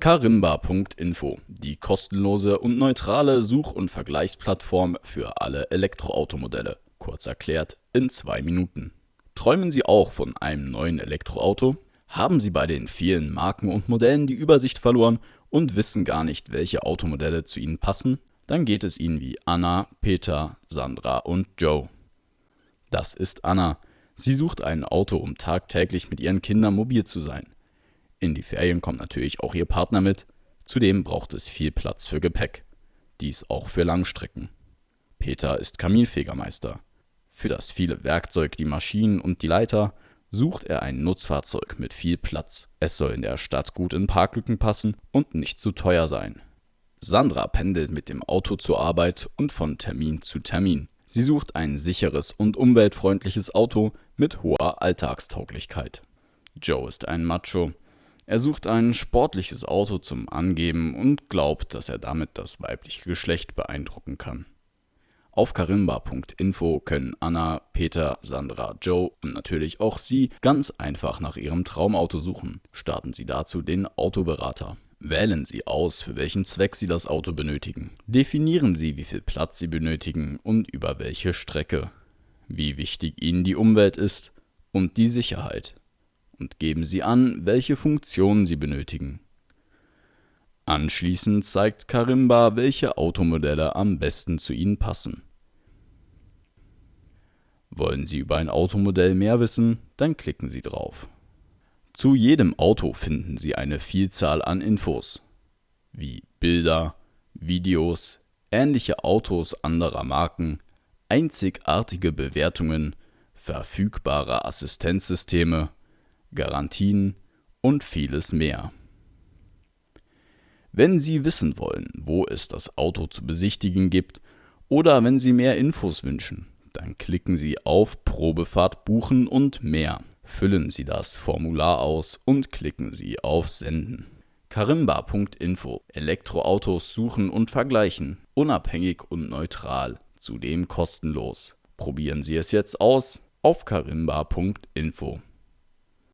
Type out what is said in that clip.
Karimba.info, die kostenlose und neutrale Such- und Vergleichsplattform für alle Elektroautomodelle. Kurz erklärt in zwei Minuten. Träumen Sie auch von einem neuen Elektroauto? Haben Sie bei den vielen Marken und Modellen die Übersicht verloren und wissen gar nicht, welche Automodelle zu Ihnen passen? Dann geht es Ihnen wie Anna, Peter, Sandra und Joe. Das ist Anna. Sie sucht ein Auto, um tagtäglich mit ihren Kindern mobil zu sein. In die Ferien kommt natürlich auch ihr Partner mit. Zudem braucht es viel Platz für Gepäck. Dies auch für Langstrecken. Peter ist Kaminfegermeister. Für das viele Werkzeug, die Maschinen und die Leiter sucht er ein Nutzfahrzeug mit viel Platz. Es soll in der Stadt gut in Parklücken passen und nicht zu teuer sein. Sandra pendelt mit dem Auto zur Arbeit und von Termin zu Termin. Sie sucht ein sicheres und umweltfreundliches Auto mit hoher Alltagstauglichkeit. Joe ist ein Macho. Er sucht ein sportliches Auto zum Angeben und glaubt, dass er damit das weibliche Geschlecht beeindrucken kann. Auf karimba.info können Anna, Peter, Sandra, Joe und natürlich auch Sie ganz einfach nach Ihrem Traumauto suchen. Starten Sie dazu den Autoberater. Wählen Sie aus, für welchen Zweck Sie das Auto benötigen. Definieren Sie, wie viel Platz Sie benötigen und über welche Strecke. Wie wichtig Ihnen die Umwelt ist und die Sicherheit. Und geben Sie an, welche Funktionen Sie benötigen. Anschließend zeigt Karimba, welche Automodelle am besten zu Ihnen passen. Wollen Sie über ein Automodell mehr wissen, dann klicken Sie drauf. Zu jedem Auto finden Sie eine Vielzahl an Infos, wie Bilder, Videos, ähnliche Autos anderer Marken, einzigartige Bewertungen, verfügbare Assistenzsysteme, Garantien und vieles mehr. Wenn Sie wissen wollen, wo es das Auto zu besichtigen gibt oder wenn Sie mehr Infos wünschen, dann klicken Sie auf Probefahrt buchen und mehr. Füllen Sie das Formular aus und klicken Sie auf Senden. Karimba.info Elektroautos suchen und vergleichen. Unabhängig und neutral. Zudem kostenlos. Probieren Sie es jetzt aus auf karimba.info.